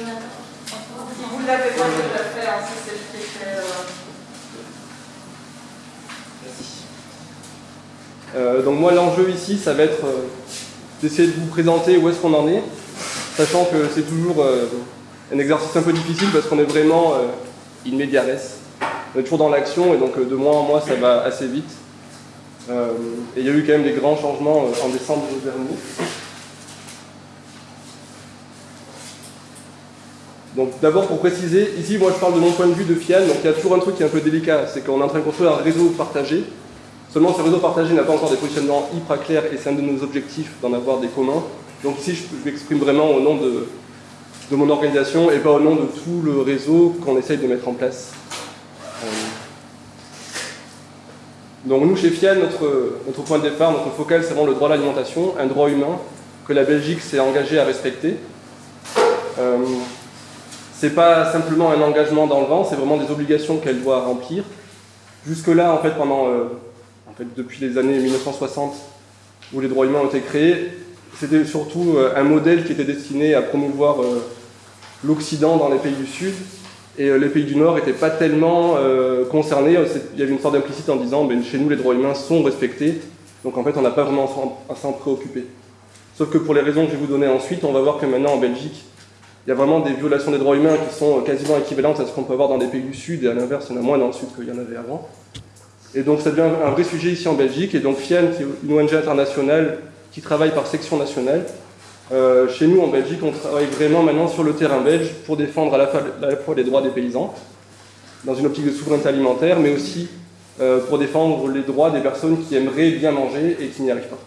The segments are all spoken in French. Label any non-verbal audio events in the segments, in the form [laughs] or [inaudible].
Vous ne l'avez pas tout à fait, hein, si c'est ce qui euh, Euh, donc moi l'enjeu ici ça va être euh, d'essayer de vous présenter où est-ce qu'on en est, sachant que c'est toujours un exercice un peu difficile parce qu'on est vraiment in. On est toujours dans l'action et donc de mois en mois ça va assez vite. Et il y a eu quand même des grands changements en décembre dernier. Donc d'abord pour préciser, ici moi je parle de mon point de vue de FIAN, donc il y a toujours un truc qui est un peu délicat, c'est qu'on est en train de construire un réseau partagé. Seulement ce réseau partagé n'a pas encore des positionnements hyper clairs et c'est un de nos objectifs d'en avoir des communs. Donc ici je m'exprime vraiment au nom de, mon organisation et pas au nom de tout le réseau qu'on essaye de mettre en place. Euh, Donc nous chez FIAN, notre, notre point de départ, notre focal c'est vraiment le droit à l'alimentation, un droit humain que la Belgique s'est engagée à respecter. Euh, c'est pas simplement un engagement dans le vent, c'est vraiment des obligations qu'elle doit remplir. Jusque-là, en fait, pendant, euh, en fait, depuis les années 1960, où les droits humains ont été créés, c'était surtout euh, un modèle qui était destiné à promouvoir euh, l'Occident dans les pays du Sud, et les pays du Nord n'étaient pas tellement concernés. Il y avait une sorte d'implicite en disant, ben, chez nous, les droits humains sont respectés, donc en fait, on n'a pas vraiment à s'en préoccuper. Sauf que pour les raisons que je vais vous donner ensuite, on va voir que maintenant en Belgique, il y a vraiment des violations des droits humains qui sont quasiment équivalentes à ce qu'on peut avoir dans des pays du Sud, et à l'inverse, il y en a moins dans le Sud qu'il y en avait avant. Et donc ça devient un vrai sujet ici en Belgique, et donc FIAN, qui est une ONG internationale qui travaille par section nationale, euh, chez nous en Belgique, on travaille vraiment maintenant sur le terrain belge pour défendre à la fois, à la fois les droits des paysans, dans une optique de souveraineté alimentaire, mais aussi euh, pour défendre les droits des personnes qui aimeraient bien manger et qui n'y arrivent pas.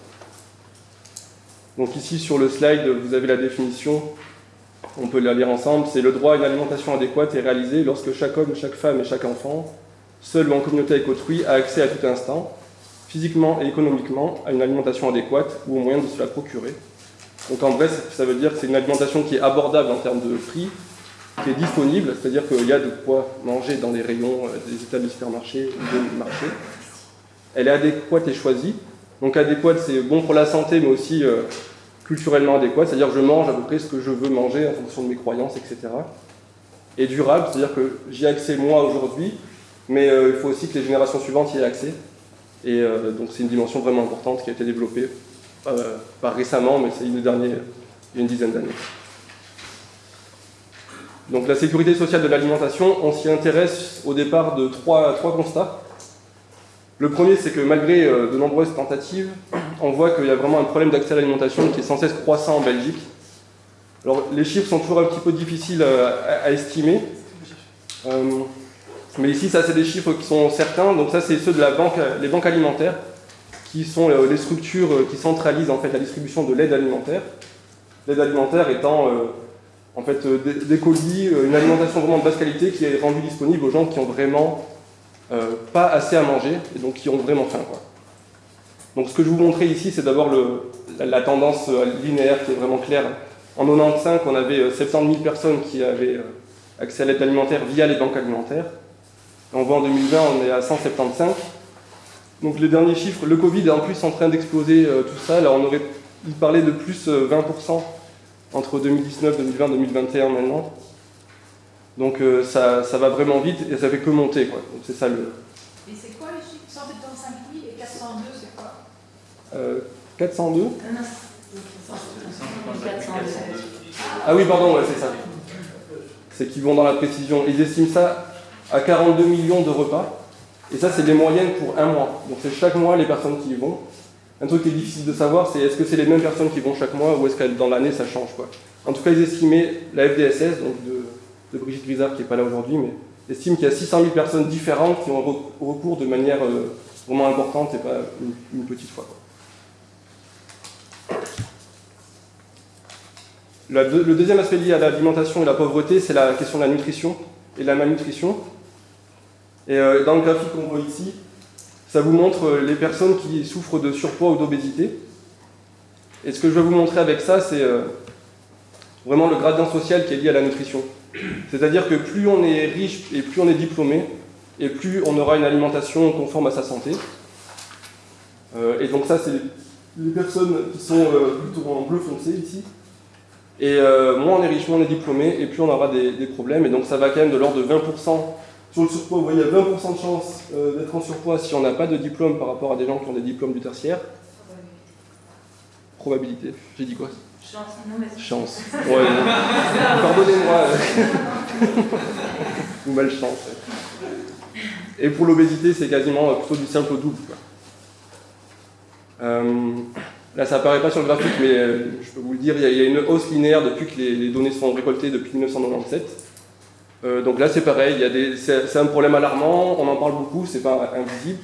Donc ici sur le slide, vous avez la définition on peut la lire ensemble, c'est le droit à une alimentation adéquate est réalisé lorsque chaque homme, chaque femme et chaque enfant, seul ou en communauté avec autrui, a accès à tout instant, physiquement et économiquement, à une alimentation adéquate ou au moyen de se la procurer. Donc en vrai, ça veut dire que c'est une alimentation qui est abordable en termes de prix, qui est disponible, c'est-à-dire qu'il y a de quoi manger dans les rayons euh, des états de supermarchés ou des marchés. Elle est adéquate et choisie. Donc adéquate, c'est bon pour la santé, mais aussi euh, culturellement adéquat, c'est-à-dire je mange à peu près ce que je veux manger en fonction de mes croyances, etc. Et durable, c'est-à-dire que j'y ai accès moi aujourd'hui, mais euh, il faut aussi que les générations suivantes y aient accès. Et euh, donc c'est une dimension vraiment importante qui a été développée, euh, pas récemment, mais c'est une dernière, une dizaine d'années. Donc la sécurité sociale de l'alimentation, on s'y intéresse au départ de trois, trois constats. Le premier, c'est que malgré de nombreuses tentatives, on voit qu'il y a vraiment un problème d'accès à l'alimentation qui est sans cesse croissant en Belgique. Alors, les chiffres sont toujours un petit peu difficiles euh, à, estimer. Euh, mais ici, ça, c'est des chiffres qui sont certains. Donc, ça, c'est ceux de la banque, les banques alimentaires, qui sont euh, les structures qui centralisent en fait la distribution de l'aide alimentaire. L'aide alimentaire étant en fait des, colis, une alimentation vraiment de basse qualité qui est rendue disponible aux gens qui ont vraiment pas assez à manger et donc qui ont vraiment faim. Donc ce que je vous montrer ici, c'est d'abord la, tendance euh, linéaire qui est vraiment claire. En 95, on avait euh, 70 000 personnes qui avaient euh, accès à l'aide alimentaire via les banques alimentaires. On voit en 2020, on est à 175. Donc les derniers chiffres, le Covid est en plus en train d'exploser euh, tout ça. Là, on aurait parlait de plus euh, 20% entre 2019, 2020, 2021 maintenant. Donc euh, ça, va vraiment vite et ça fait que monter. C'est ça le, Et c'est quoi les chiffres 175 000 et 402, c'est quoi Euh, 402 402. Ah oui, pardon, ouais, c'est ça. C'est qu'ils vont dans la précision. Ils estiment ça à 42 millions de repas. Et ça, c'est des moyennes pour un mois. Donc c'est chaque mois les personnes qui y vont. Un truc qui est difficile de savoir, c'est est-ce que c'est les mêmes personnes qui vont chaque mois ou est-ce que dans l'année ça change quoi. En tout cas, ils estimaient, la FDSS, donc de, de Brigitte Grisard qui n'est pas là aujourd'hui, mais estime qu'il y a 600 000 personnes différentes qui ont re- recours de manière euh, vraiment importante et pas une, une petite fois. quoi. Le deuxième aspect lié à l'alimentation et la pauvreté, c'est la question de la nutrition et de la malnutrition. Et euh, dans le graphique qu'on voit ici, ça vous montre euh, les personnes qui souffrent de surpoids ou d'obésité. Et ce que je vais vous montrer avec ça, c'est euh, vraiment le gradient social qui est lié à la nutrition. C'est-à-dire que plus on est riche et plus on est diplômé, et plus on aura une alimentation conforme à sa santé. Et donc ça, c'est les personnes qui sont plutôt en bleu foncé ici. Et euh, moins on est riche, moins on est diplômé, et plus on aura des, des problèmes. Et donc ça va quand même de l'ordre de 20%. Sur le surpoids, vous voyez, il y a 20% de chance euh, d'être en surpoids si on n'a pas de diplôme par rapport à des gens qui ont des diplômes du tertiaire. Probabilité. J'ai dit quoi? Chance, non, mais [laughs] Chance. Ouais. Pardonnez-moi. Ou malchance. Et pour l'obésité, c'est quasiment plutôt du simple au double. quoi. Euh, là, ça apparaît pas sur le graphique, mais euh, je peux vous le dire, il y, a- une hausse linéaire depuis que les, données sont récoltées depuis 1997. Euh, donc là, c'est pareil, c'est un problème alarmant, on en parle beaucoup, c'est pas invisible.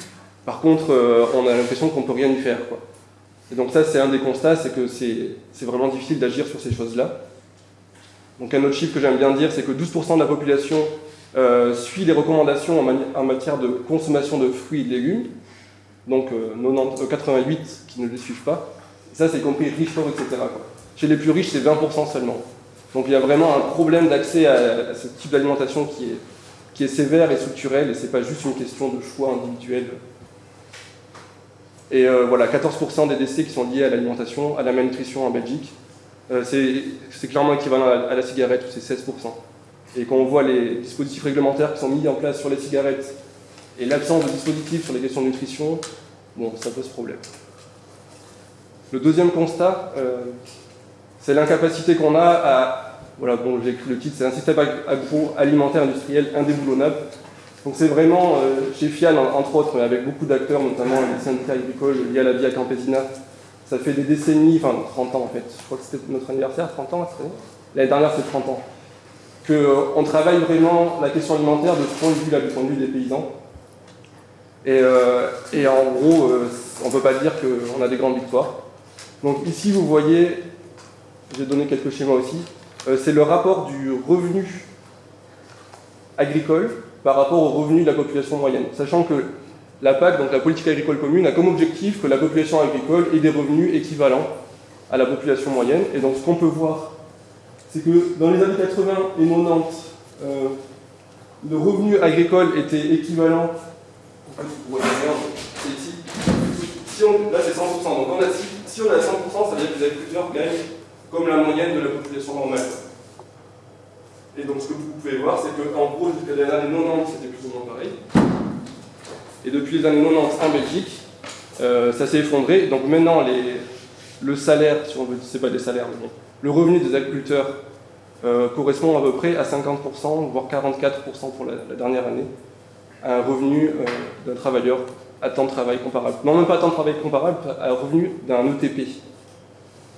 Par contre, euh, on a l'impression qu'on peut rien y faire. Et donc ça, c'est un des constats, c'est que c'est vraiment difficile d'agir sur ces choses-là. Donc un autre chiffre que j'aime bien dire, c'est que 12% de la population suit les recommandations en, matière de consommation de fruits et de légumes. Donc euh, 90 euh, 88 qui ne les suivent pas. Ça, c'est compris riches, pauvres, etc. Chez les plus riches, c'est 20% seulement. Donc il y a vraiment un problème d'accès à, ce type d'alimentation qui est, sévère et structurel, et c'est pas juste une question de choix individuel. Et euh, voilà, 14% des décès qui sont liés à l'alimentation, à la malnutrition en Belgique. Euh, c'est c'est clairement équivalent à, à la cigarette, où c'est 16%. Et quand on voit les dispositifs réglementaires qui sont mis en place sur les cigarettes et l'absence de dispositifs sur les questions de nutrition, bon, ça pose problème. Le deuxième constat, euh, c'est l'incapacité qu'on a à. Voilà, bon, j'ai écrit le titre, c'est un système ag- agroalimentaire industriel indéboulonnable. Donc c'est vraiment, euh, chez Fian, en- entre autres, avec beaucoup d'acteurs, notamment les syndicats agricoles liés à la Via Campesina, ça fait des décennies, enfin 30 ans en fait, je crois que c'était notre anniversaire, 30 ans L'année dernière c'est 30 ans. Qu'on travaille vraiment la question alimentaire de ce point de vue là, du point de vue des paysans. Et, euh, et en gros, euh, on ne peut pas dire qu'on a des grandes victoires. Donc ici vous voyez, j'ai donné quelques schémas aussi, euh, c'est le rapport du revenu agricole par rapport au revenu de la population moyenne. Sachant que la PAC, donc la politique agricole commune, a comme objectif que la population agricole ait des revenus équivalents à la population moyenne. Et donc ce qu'on peut voir, c'est que dans les années 80 et 90, euh, le revenu agricole était équivalent. Vous voyez bien, ici. Là c'est 100%, donc on a, si, si on est à 100%, ça veut dire que les agriculteurs gagnent comme la moyenne de la population normale. Et donc ce que vous pouvez voir, c'est qu'en gros, jusqu'à les années 90, c'était plus ou moins pareil. Et depuis les années 90 en Belgique, euh, ça s'est effondré. Donc maintenant, le salaire, si on veut, c'est pas des salaires, mais bon, le revenu des agriculteurs euh, correspond à peu près à 50%, voire 44% pour la, la dernière année, à un revenu euh, d'un travailleur à temps de travail comparable. Non, même pas à temps de travail comparable, à revenu d'un ETP.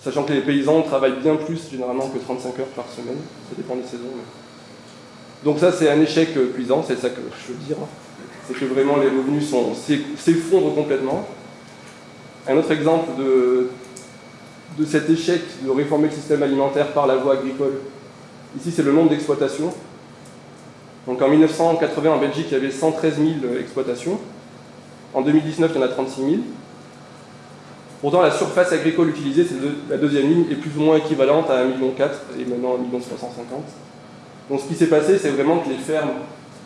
Sachant que les paysans travaillent bien plus généralement que 35 heures par semaine, ça dépend des saisons. Donc ça c'est un échec euh, cuisant, c'est ça que je veux dire. C'est que vraiment les revenus s'effondrent complètement. Un autre exemple de, de cet échec de réformer le système alimentaire par la voie agricole, ici c'est le nombre d'exploitations. Donc en 1980 en Belgique il y avait 113 000 exploitations. En 2019 il y en a 36 000. Pourtant, la surface agricole utilisée, c'est la deuxième ligne, est plus ou moins équivalente à 1,4 million et maintenant 1,350 million. Donc ce qui s'est passé, c'est vraiment que les fermes,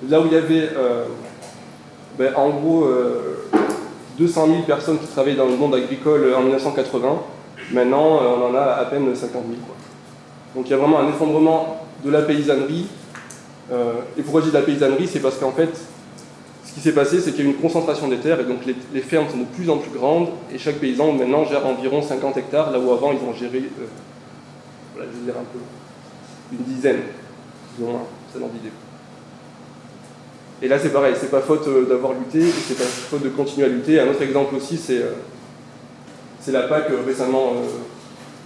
là où il y avait euh, ben, en gros euh, 200 000 personnes qui travaillaient dans le monde agricole en 1980, maintenant euh, on en a à peine 50 000. quoi. Donc il y a vraiment un effondrement de la paysannerie. Euh, et pourquoi je dis de la paysannerie C'est parce qu'en fait, ce qui s'est passé, c'est qu'il y a eu une concentration des terres et donc les, les fermes sont de plus en plus grandes et chaque paysan maintenant gère environ 50 hectares, là où avant ils ont géré, euh, un peu, une dizaine, plus ou moins, c'est dans l'idée. Et là c'est pareil, c'est pas faute euh, d'avoir lutté c'est pas faute de continuer à lutter. Un autre exemple aussi, c'est euh, la PAC récemment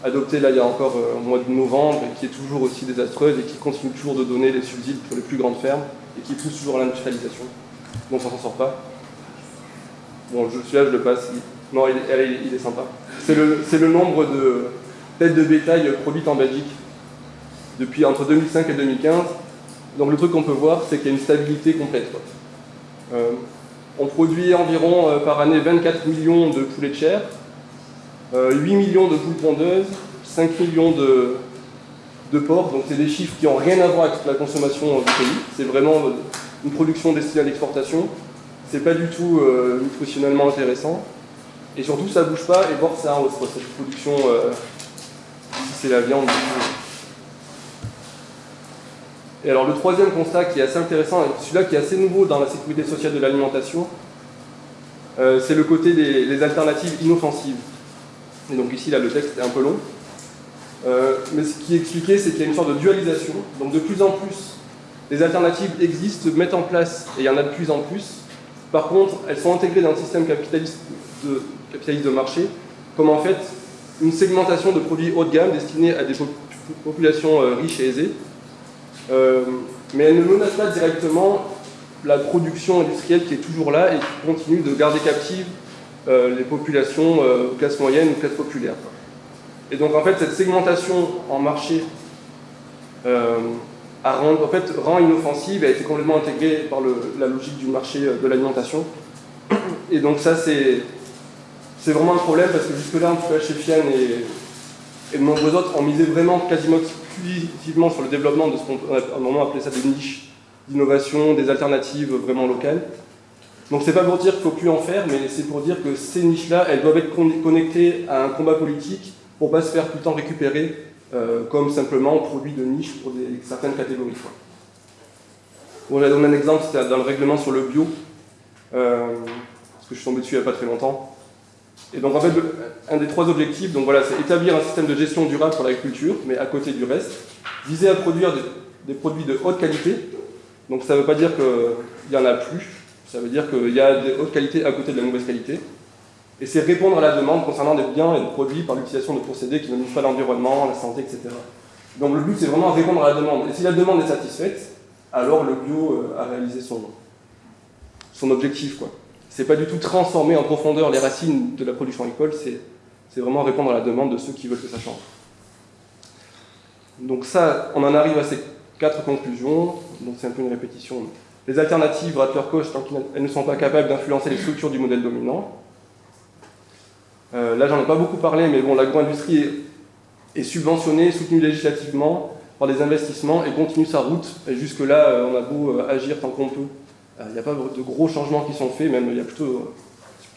adoptée là il y a encore euh, mois de novembre et qui est toujours aussi désastreuse et qui continue toujours de donner des subsides pour les plus grandes fermes et qui pousse toujours à l'industrialisation. Donc on s'en sort pas. Bon, celui-là, je le passe. Non, il, est sympa. C'est le, le nombre de têtes de bétail produites en Belgique depuis entre 2005 et 2015. Donc le truc qu'on peut voir, c'est qu'il y a une stabilité complète. Euh, on produit environ euh, par année 24 millions de poulets de chair, euh, 8 millions de poules pondeuses, 5 millions de, de porcs. Donc c'est des chiffres qui n'ont rien à voir avec la consommation euh, du pays. C'est vraiment euh, une production destinée à l'exportation. C'est pas du tout euh, nutritionnellement intéressant. Et surtout, ça bouge pas et voire ça quoi. Cette production, euh, ici c'est la viande, Et alors le troisième constat qui est assez intéressant, celui-là qui est assez nouveau dans la sécurité sociale de l'alimentation, euh, c'est le côté des alternatives inoffensives. Et donc ici, là, le texte est un peu long. Euh, mais ce qui est expliqué, c'est qu'il y a une sorte de dualisation. Donc de plus en plus, les alternatives existent, se mettent en place, et il y en a de plus en plus. Par contre, elles sont intégrées dans le système capitaliste de, marché, comme en fait une segmentation de produits haut de gamme destinés à des populations euh, riches et aisées. Euh, mais elles ne menacent pas directement la production industrielle qui est toujours là et qui continue de garder captives euh, les populations classe moyenne ou classe populaire. Et donc en fait cette segmentation en marché en fait, rend inoffensive et a été complètement intégrée par la logique du marché euh, de l'alimentation. Et donc ça c'est vraiment un problème parce que jusque-là, en tout cas chez et, de nombreux autres, on misait vraiment quasiment exclusivement sur le développement de ce qu'on a un moment appelé ça des niches d'innovation, des alternatives vraiment locales. Donc c'est pas pour dire qu'il faut plus en faire, mais c'est pour dire que ces niches-là, elles doivent être connectées à un combat politique pour pas se faire tout le temps récupérer euh, comme simplement produit de niche pour certaines catégories. Bon, j'ai donné un exemple, c'était dans le règlement sur le bio, euh, parce que je suis tombé dessus il n'y a pas très longtemps. Et donc en fait, un des trois objectifs, donc voilà, c'est établir un système de gestion durable pour l'agriculture, mais à côté du reste, viser à produire des, des produits de haute qualité. Donc ça ne veut pas dire qu'il y en a plus, ça veut dire qu'il y a des hautes qualités à côté de la mauvaise qualité. Et c'est répondre à la demande concernant des biens et des produits par l'utilisation de procédés qui ne nuisent pas l'environnement, la santé, etc. Donc le but, c'est vraiment répondre à la demande. Et si la demande est satisfaite, alors le bio euh, a réalisé son, son objectif. Quoi. C'est pas du tout transformer en profondeur les racines de la production agricole, c'est vraiment répondre à la demande de ceux qui veulent que ça change. Donc ça, on en arrive à ces quatre conclusions, donc c'est un peu une répétition. Les alternatives coche tant qu'elles ne sont pas capables d'influencer les structures du modèle dominant. Euh, là, j'en ai pas beaucoup parlé, mais bon, l'agro-industrie est, subventionnée, soutenue législativement par des investissements et continue sa route. Et jusque-là, euh, on a beau euh, agir tant qu'on peut. Il n'y a pas de gros changements qui sont faits, même il y a plutôt,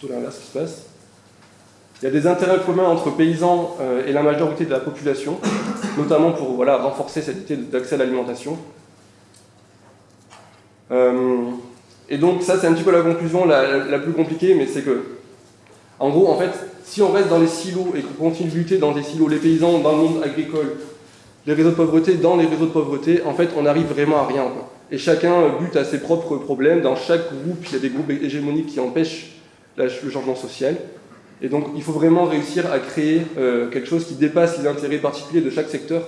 l'inverse qui se passe. Il y a des intérêts communs entre paysans et la majorité de la population, notamment pour voilà, renforcer cette idée d'accès à l'alimentation. Et donc ça, c'est un petit peu la conclusion la plus compliquée, mais c'est que, en gros, en fait, si on reste dans les silos et qu'on continue de lutter dans des silos, les paysans dans le monde agricole, les réseaux de pauvreté dans les réseaux de pauvreté, en fait, on n'arrive vraiment à rien. Et chacun bute à ses propres problèmes. Dans chaque groupe, il y a des groupes hégémoniques qui empêchent le changement social. Et donc, il faut vraiment réussir à créer euh, quelque chose qui dépasse les intérêts particuliers de chaque secteur.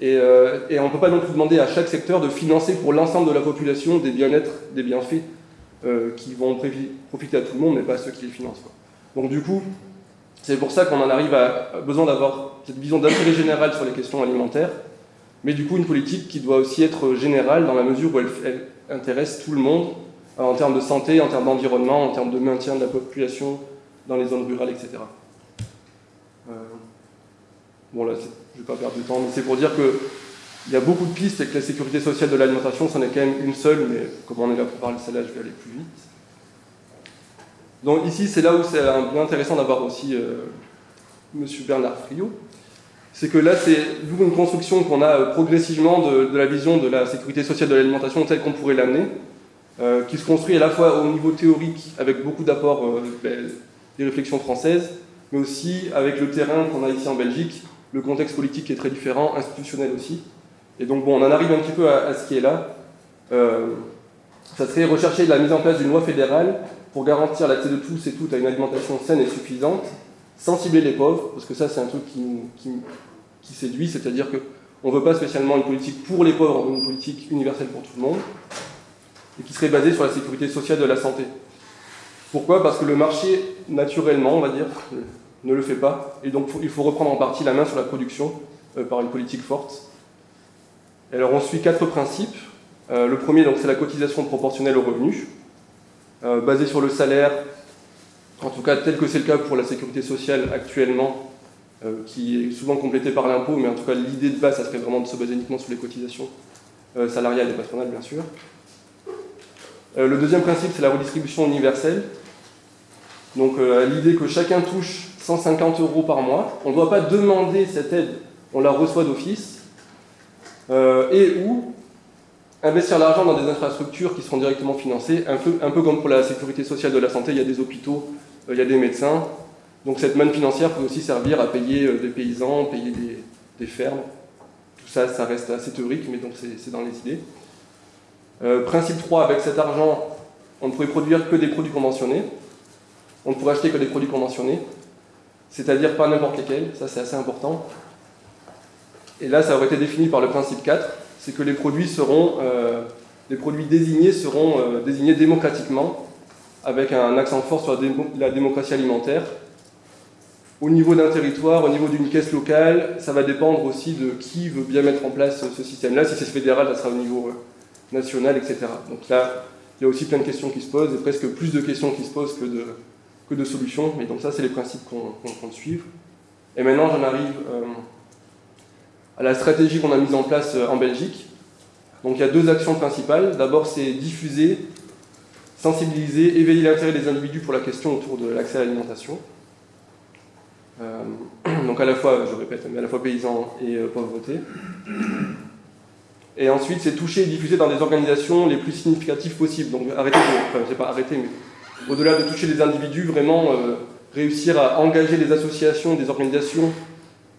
Et, euh, on ne peut pas non plus demander à chaque secteur de financer pour l'ensemble de la population des bien-être, des bienfaits euh, qui vont profiter à tout le monde, mais pas à ceux qui les financent. Donc, du coup, c'est pour ça qu'on en arrive à, besoin d'avoir cette vision d'intérêt général sur les questions alimentaires, mais du coup, une politique qui doit aussi être générale dans la mesure où elle, intéresse tout le monde en termes de santé, en termes d'environnement, en termes de maintien de la population dans les zones rurales, etc. Euh, bon, là, je ne vais pas perdre de temps, mais c'est pour dire qu'il y a beaucoup de pistes et que la sécurité sociale de l'alimentation, c'en est quand même une seule, mais comme on est là pour parler de celle-là, je vais aller plus vite. Donc ici, c'est là où c'est intéressant d'avoir aussi euh, M. Bernard Friot. C'est que là, c'est une construction qu'on a euh, progressivement de, la vision de la sécurité sociale de l'alimentation telle qu'on pourrait l'amener, euh, qui se construit à la fois au niveau théorique, avec beaucoup d'apports euh, ben, des réflexions françaises, mais aussi avec le terrain qu'on a ici en Belgique, le contexte politique est très différent, institutionnel aussi. Et donc bon, on en arrive un petit peu à, ce qui est là. Ça serait rechercher la mise en place d'une loi fédérale pour garantir l'accès de tous et toutes à une alimentation saine et suffisante, sans cibler les pauvres, parce que ça c'est un truc qui, qui, séduit, c'est-à-dire qu'on ne veut pas spécialement une politique pour les pauvres, une politique universelle pour tout le monde, et qui serait basée sur la sécurité sociale de la santé. Pourquoi? Parce que le marché, naturellement, on va dire, ne le fait pas, et donc il faut reprendre en partie la main sur la production euh, par une politique forte. Alors on suit quatre principes. Euh, le premier, c'est la cotisation proportionnelle aux revenus, euh, basée sur le salaire, en tout cas tel que c'est le cas pour la sécurité sociale actuellement, euh, qui est souvent complétée par l'impôt, mais en tout cas l'idée de base, ça serait vraiment de se baser uniquement sur les cotisations euh, salariales et patronales, bien sûr. Euh, le deuxième principe, c'est la redistribution universelle. Donc l'idée que chacun touche 150 euros par mois, on ne doit pas demander cette aide, on la reçoit d'office, et ou investir l'argent dans des infrastructures qui seront directement financées, un peu, comme pour la sécurité sociale de la santé, il y a des hôpitaux, euh, il y a des médecins. Donc cette manne financière peut aussi servir à payer euh, des paysans, payer des, des fermes. Tout ça, ça reste assez théorique, mais donc c'est dans les idées. Euh, principe 3, avec cet argent, on ne pourrait produire que des produits conventionnés. On ne pourrait acheter que des produits conventionnés, c'est-à-dire pas n'importe lesquels, ça c'est assez important. Et là, ça aurait été défini par le principe 4, c'est que les produits seront, euh, les produits désignés seront euh, désignés démocratiquement, avec un accent fort sur la, démo la démocratie alimentaire. Au niveau d'un territoire, au niveau d'une caisse locale, ça va dépendre aussi de qui veut bien mettre en place ce système-là. Si c'est fédéral, ça sera au niveau euh, national, etc. Donc là, il y a aussi plein de questions qui se posent, et presque plus de questions qui se posent que de, que de solutions. Mais donc ça, c'est les principes qu'on qu compte suivre. Et maintenant, j'en arrive à la stratégie qu'on a mise en place euh, en Belgique. Donc il y a deux actions principales. D'abord, c'est diffuser, sensibiliser, éveiller l'intérêt des individus pour la question autour de l'accès à l'alimentation. Euh, [clears throat] donc à la fois, je répète, mais à la fois paysans et euh, pauvreté. Et ensuite, c'est toucher et diffuser dans des organisations les plus significatives possibles. Donc arrêter, de, enfin, pas arrêter, mais au-delà de toucher les individus, vraiment réussir à engager les associations, des organisations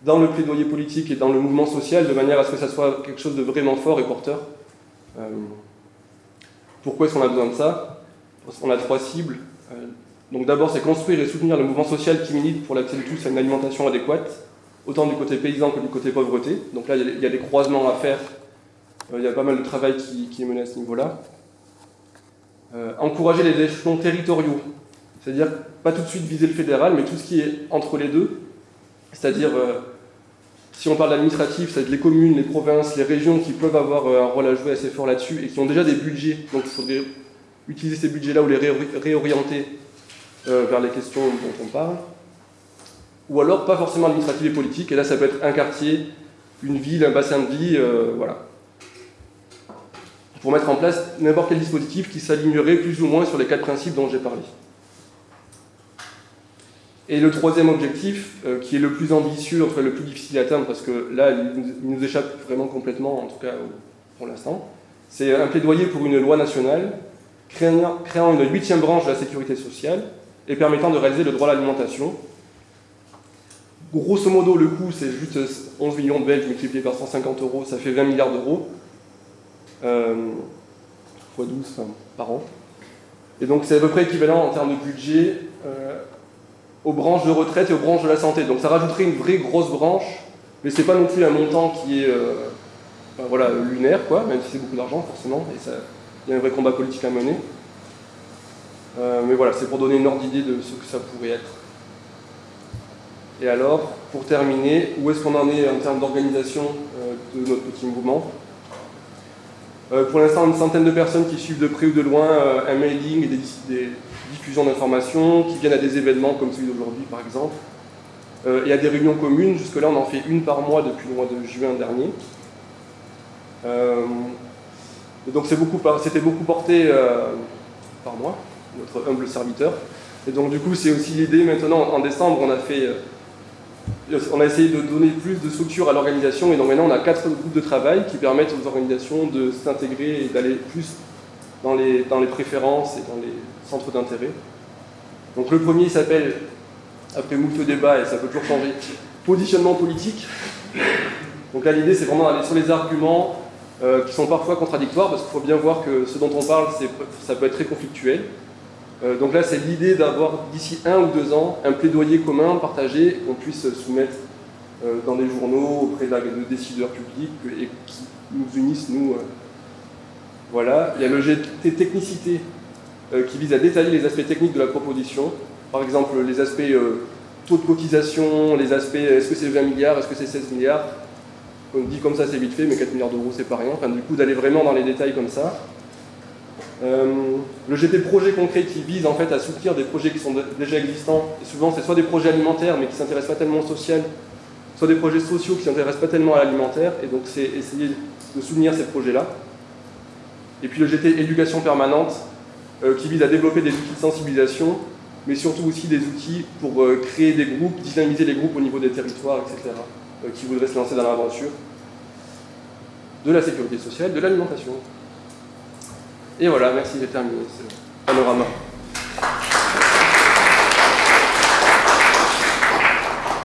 dans le plaidoyer politique et dans le mouvement social de manière à ce que ça soit quelque chose de vraiment fort et porteur. Euh, pourquoi est-ce qu'on a besoin de ça? Parce qu'on a trois cibles. Euh, donc d'abord, c'est construire et soutenir le mouvement social qui milite pour l'accès de tous à une alimentation adéquate, autant du côté paysan que du côté pauvreté. Donc là, il y a des croisements à faire. Euh, il y a pas mal de travail qui, est mené à ce niveau-là. Encourager les échelons territoriaux, c'est-à-dire pas tout de suite viser le fédéral, mais tout ce qui est entre les deux, c'est-à-dire si on parle d'administratif, c'est les communes, les provinces, les régions qui peuvent avoir un rôle à jouer assez fort là-dessus et qui ont déjà des budgets, donc il faudrait utiliser ces budgets-là ou les réorienter euh, vers les questions dont on parle. Ou alors pas forcément administratif et politique, et là ça peut être un quartier, une ville, un bassin de vie, euh, voilà. Pour mettre en place n'importe quel dispositif qui s'alignerait plus ou moins sur les quatre principes dont j'ai parlé. Et le troisième objectif, euh, qui est le plus ambitieux, enfin le plus difficile à atteindre, parce que là, il nous, échappe vraiment complètement, en tout cas pour l'instant, c'est un plaidoyer pour une loi nationale créant, une huitième branche de la sécurité sociale et permettant de réaliser le droit à l'alimentation. Grosso modo, le coût, c'est juste 11 millions de Belges multiplié par 150 euros, ça fait 20 milliards d'euros, euh, x 12 enfin, par an. Et donc c'est à peu près équivalent en termes de budget euh, aux branches de retraite et aux branches de la santé. Donc ça rajouterait une vraie grosse branche, mais c'est pas non plus un montant qui est euh, voilà, lunaire, quoi, même si c'est beaucoup d'argent forcément, et il y a un vrai combat politique à mener. Euh, mais voilà, c'est pour donner une ordre d'idée de ce que ça pourrait être. Et alors, pour terminer, où est-ce qu'on en est en termes d'organisation euh, de notre petit mouvement? Pour l'instant, une centaine de personnes qui suivent de près ou de loin euh, un mailing et des, diffusions d'informations, qui viennent à des événements comme celui d'aujourd'hui par exemple, euh, et à des réunions communes. Jusque-là, on en fait une par mois depuis le mois de juin dernier. Euh, donc c'était beaucoup, porté par moi notre humble serviteur. Et donc du coup, c'est aussi l'idée maintenant, en décembre, on a fait, euh, on a essayé de donner plus de structure à l'organisation, et donc maintenant on a quatre groupes de travail qui permettent aux organisations de s'intégrer et d'aller plus dans les, préférences et dans les centres d'intérêt. Donc le premier s'appelle, après moult débat, et ça peut toujours changer, positionnement politique. Donc là l'idée c'est vraiment d'aller sur les arguments euh, qui sont parfois contradictoires, parce qu'il faut bien voir que ce dont on parle, ça peut être très conflictuel. Euh, donc là, c'est l'idée d'avoir d'ici un ou deux ans un plaidoyer commun, partagé, qu'on puisse soumettre euh, dans les journaux auprès de décideurs publics et qui nous unissent, nous. Euh. Voilà. Il y a le GT technicité qui vise à détailler les aspects techniques de la proposition. Par exemple, les aspects taux de cotisation, les aspects est-ce que c'est 20 milliards, est-ce que c'est 16 milliards? On dit comme ça, c'est vite fait, mais 4 milliards d'euros, c'est pas rien. Du coup, d'aller vraiment dans les détails comme ça. Euh, le GT projet concret qui vise en fait à soutenir des projets qui sont déjà existants, et souvent c'est soit des projets alimentaires mais qui ne s'intéressent pas tellement au social, soit des projets sociaux qui ne s'intéressent pas tellement à l'alimentaire, et donc c'est essayer de soutenir ces projets-là. Et puis le GT éducation permanente euh, qui vise à développer des outils de sensibilisation, mais surtout aussi des outils pour euh, créer des groupes, dynamiser les groupes au niveau des territoires, etc., qui voudraient se lancer dans l'aventure de la sécurité sociale, de l'alimentation. Et voilà, merci, j'ai terminé ce panorama.